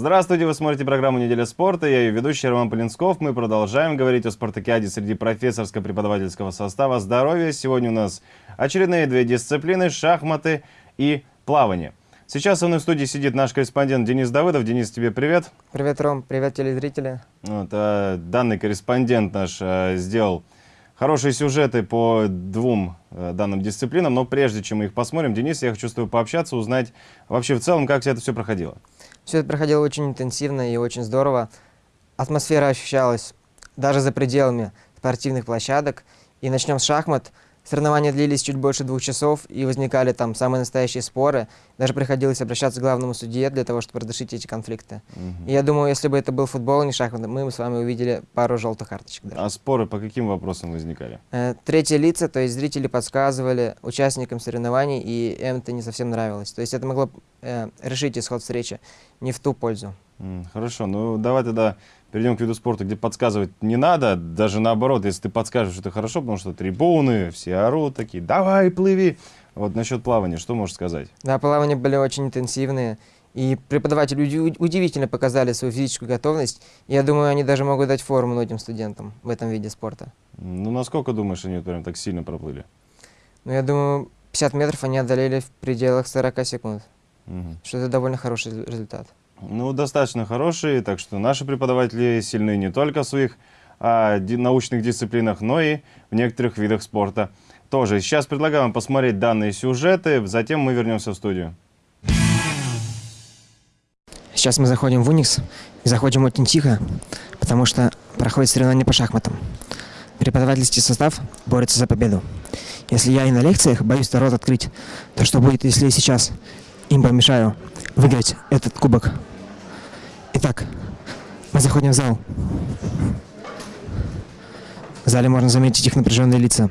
Здравствуйте, вы смотрите программу «Неделя спорта». Я ее ведущий Роман Полинсков. Мы продолжаем говорить о спартакиаде среди профессорско-преподавательского состава здоровья. Сегодня у нас очередные две дисциплины – шахматы и плавание. Сейчас со мной в студии сидит наш корреспондент Денис Давыдов. Денис, тебе привет. Привет, Ром. Привет, телезрители. Вот, а, данный корреспондент наш а, сделал хорошие сюжеты по двум а, данным дисциплинам, но прежде чем мы их посмотрим, Денис, я хочу с тобой пообщаться, узнать вообще в целом, как это все проходило. Все это проходило очень интенсивно и очень здорово. Атмосфера ощущалась даже за пределами спортивных площадок. И начнем с шахмат. Соревнования длились чуть больше двух часов, и возникали там самые настоящие споры. Даже приходилось обращаться к главному судье для того, чтобы разрешить эти конфликты. Угу. И я думаю, если бы это был футбол, а не шахматы, мы бы с вами увидели пару желтых карточек. Даже. А споры по каким вопросам возникали? Э, третьи лица, то есть зрители подсказывали участникам соревнований, и им это не совсем нравилось. То есть это могло э, решить исход встречи не в ту пользу. Хорошо, ну давай тогда перейдем к виду спорта, где подсказывать не надо, даже наоборот, если ты подскажешь, это хорошо, потому что трибуны, все орут такие, давай, плыви. Вот насчет плавания, что можешь сказать? Да, плавания были очень интенсивные, и преподаватели удивительно показали свою физическую готовность, я думаю, они даже могут дать фору многим студентам в этом виде спорта. Ну, насколько думаешь, они прям так сильно проплыли? Ну, я думаю, 50 метров они одолели в пределах 40 секунд, угу. что это довольно хороший результат. Ну, достаточно хорошие, так что наши преподаватели сильны не только в своих а, ди научных дисциплинах, но и в некоторых видах спорта тоже. Сейчас предлагаю вам посмотреть данные сюжеты, затем мы вернемся в студию. Сейчас мы заходим в Уникс и заходим очень тихо, потому что проходит соревнование по шахматам. Преподавательский состав борется за победу. Если я и на лекциях боюсь рот открыть, то что будет, если сейчас им помешаю выиграть этот кубок? Итак, мы заходим в зал. В зале можно заметить их напряженные лица.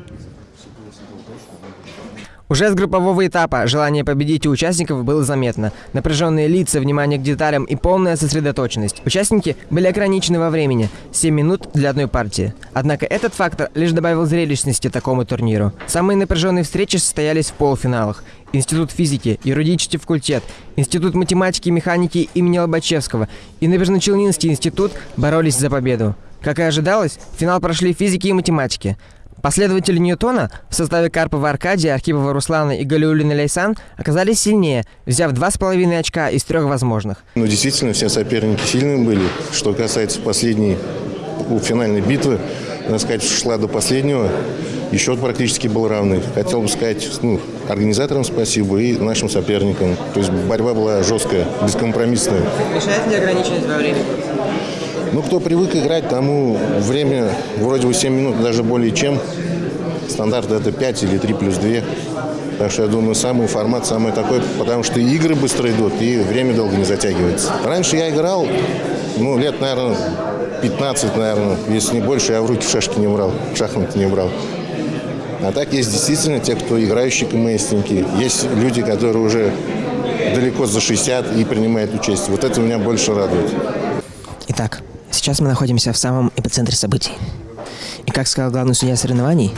Уже с группового этапа желание победить у участников было заметно. Напряженные лица, внимание к деталям и полная сосредоточенность. Участники были ограничены во времени – 7 минут для одной партии. Однако этот фактор лишь добавил зрелищности такому турниру. Самые напряженные встречи состоялись в полуфиналах. Институт физики, юридический факультет, Институт математики и механики имени Лобачевского и Набережно-Челнинский институт боролись за победу. Как и ожидалось, финал прошли физики и математики. Последователи Ньютона в составе Карпова Аркадия, Архипова Руслана и Галиулина Лейсан оказались сильнее, взяв два с половиной очка из трех возможных. Ну, действительно, все соперники сильные были. Что касается последней финальной битвы, надо сказать, шла до последнего. И счет практически был равный. Хотел бы сказать ну, организаторам спасибо и нашим соперникам. То есть борьба была жесткая, бескомпромиссная. Мешает ли ограниченность во времени? Ну, кто привык играть, тому время вроде бы 7 минут, даже более чем. Стандарт это 5 или 3 плюс 2. Так что я думаю, самый формат самый такой, потому что игры быстро идут, и время долго не затягивается. Раньше я играл, ну, лет, наверное, 15, наверное, если не больше, я в руки шашки не брал, шахматы не брал. А так есть действительно те, кто играющие КМСники. Есть люди, которые уже далеко за 60 и принимают участие. Вот это меня больше радует. Итак, Сейчас мы находимся в самом эпицентре событий. И как сказал главный судья соревнований,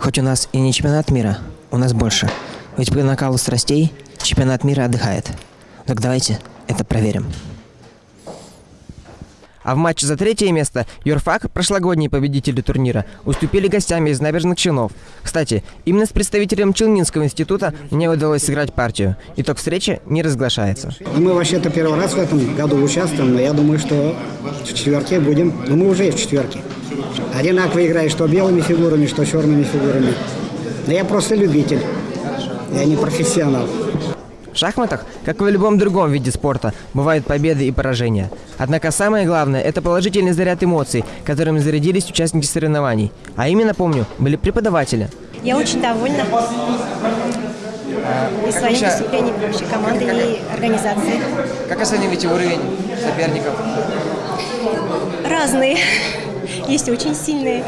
хоть у нас и не чемпионат мира, у нас больше. Ведь по накалу страстей чемпионат мира отдыхает. Так давайте это проверим. А в матче за третье место Юрфак, прошлогодние победители турнира, уступили гостями из набережных Челнов. Кстати, именно с представителем Челнинского института мне удалось сыграть партию. Итог встречи не разглашается. Мы вообще-то первый раз в этом году участвуем, но я думаю, что в четверке будем. Ну, мы уже в четверке. Одинаково играю что белыми фигурами, что черными фигурами. Но я просто любитель. Я не профессионал. В шахматах, как и в любом другом виде спорта, бывают победы и поражения. Однако самое главное – это положительный заряд эмоций, которыми зарядились участники соревнований. А именно, помню, были преподаватели. Я очень довольна и своей сейчас... дисциплиной, вообще командой и организацией. Как оцениваете уровень соперников? Разные. Есть очень сильные.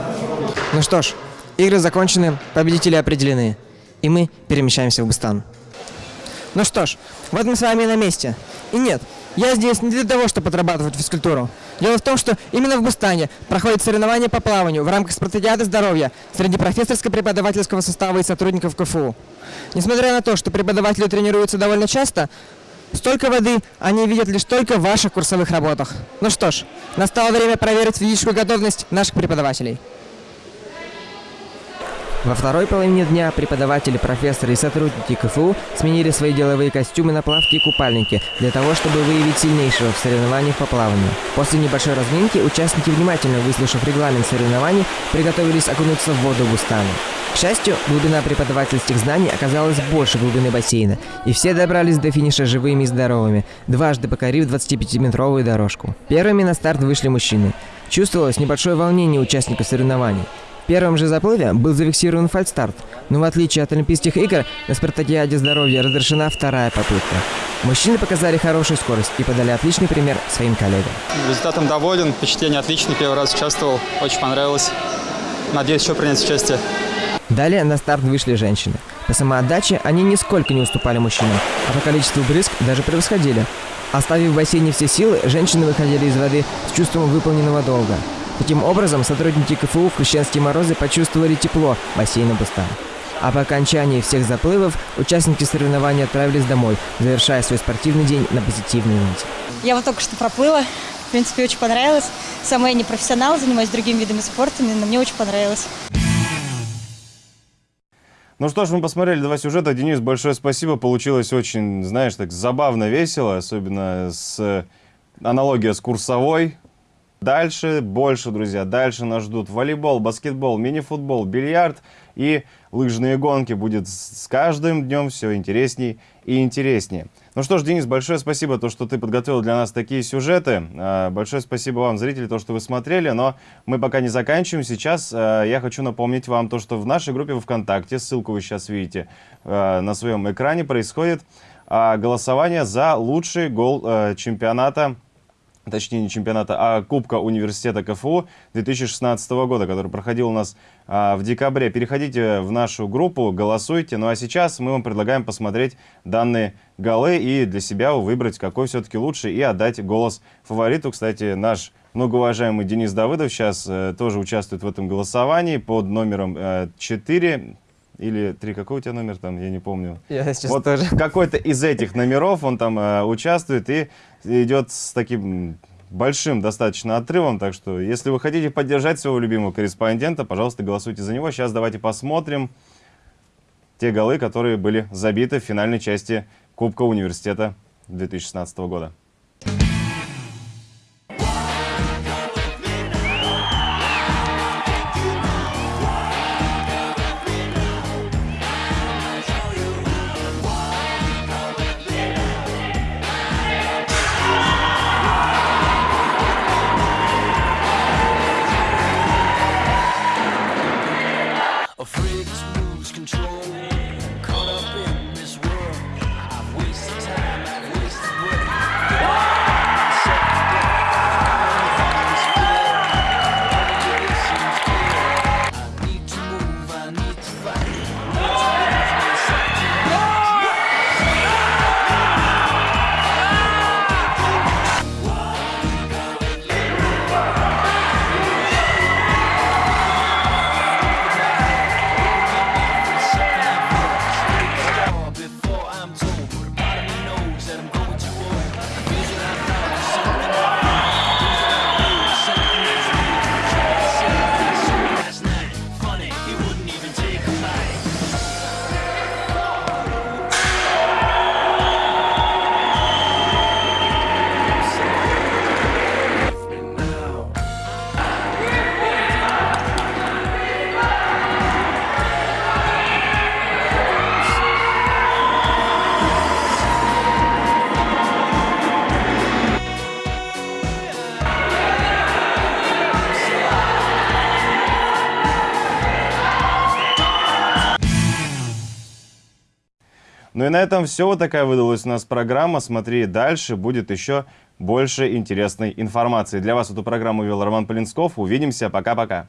Ну что ж, игры закончены, победители определены. И мы перемещаемся в Бустан. Ну что ж, вот мы с вами на месте. И нет, я здесь не для того, чтобы отрабатывать физкультуру. Дело в том, что именно в Бустане проходит соревнование по плаванию в рамках спартакиады здоровья среди профессорско-преподавательского состава и сотрудников КФУ. Несмотря на то, что преподаватели тренируются довольно часто, Столько воды они видят лишь только в ваших курсовых работах. Ну что ж, настало время проверить физическую готовность наших преподавателей. Во второй половине дня преподаватели, профессоры и сотрудники КФУ сменили свои деловые костюмы на плавки и купальники для того, чтобы выявить сильнейшего в соревнованиях по плаванию. После небольшой разминки участники, внимательно выслушав регламент соревнований, приготовились окунуться в воду Густана. К счастью, глубина преподавательских знаний оказалась больше глубины бассейна, и все добрались до финиша живыми и здоровыми, дважды покорив 25-метровую дорожку. Первыми на старт вышли мужчины. Чувствовалось небольшое волнение участников соревнований. В первом же заплыве был зафиксирован фальстарт, но в отличие от Олимпийских игр, на спартакиаде здоровья разрешена вторая попытка. Мужчины показали хорошую скорость и подали отличный пример своим коллегам. Результатом доволен, впечатление отличное, первый раз участвовал, очень понравилось. Надеюсь еще принять участие. Далее на старт вышли женщины. По самоотдаче они нисколько не уступали мужчинам, а по количеству брызг даже превосходили. Оставив в бассейне все силы, женщины выходили из воды с чувством выполненного долга. Таким образом, сотрудники КФУ в крещенские морозы почувствовали тепло бассейна Бустан. А по окончании всех заплывов участники соревнований отправились домой, завершая свой спортивный день на позитивной ноте. Я вот только что проплыла. В принципе, очень понравилось. Сама я не профессионал, занимаюсь другими видами спорта, но мне очень понравилось. Ну что ж, мы посмотрели два сюжета. Денис, большое спасибо. Получилось очень, знаешь, так забавно, весело, особенно с аналогия с курсовой. Дальше больше, друзья, дальше нас ждут волейбол, баскетбол, мини-футбол, бильярд и лыжные гонки. Будет с каждым днем все интересней и интереснее. Ну что ж, Денис, большое спасибо, то, что ты подготовил для нас такие сюжеты. А, большое спасибо вам, зрители, то, что вы смотрели. Но мы пока не заканчиваем. Сейчас а, я хочу напомнить вам то, что в нашей группе ВКонтакте, ссылку вы сейчас видите а, на своем экране, происходит голосование за лучший гол чемпионата точнее не чемпионата, а Кубка университета КФУ 2016 года, который проходил у нас а, в декабре. Переходите в нашу группу, голосуйте. Ну а сейчас мы вам предлагаем посмотреть данные голы и для себя выбрать, какой все-таки лучше, и отдать голос фавориту. Кстати, наш многоуважаемый Денис Давыдов сейчас э, тоже участвует в этом голосовании под номером э, 4 или три, какой у тебя номер там, я не помню. Я сейчас вот тоже. какой-то из этих номеров он там э, участвует и идет с таким большим достаточно отрывом, так что если вы хотите поддержать своего любимого корреспондента, пожалуйста, голосуйте за него. Сейчас давайте посмотрим те голы, которые были забиты в финальной части Кубка университета 2016 года. Ну и на этом все. Вот такая выдалась у нас программа. Смотри дальше, будет еще больше интересной информации. Для вас эту программу вел Роман Полинсков. Увидимся. Пока-пока.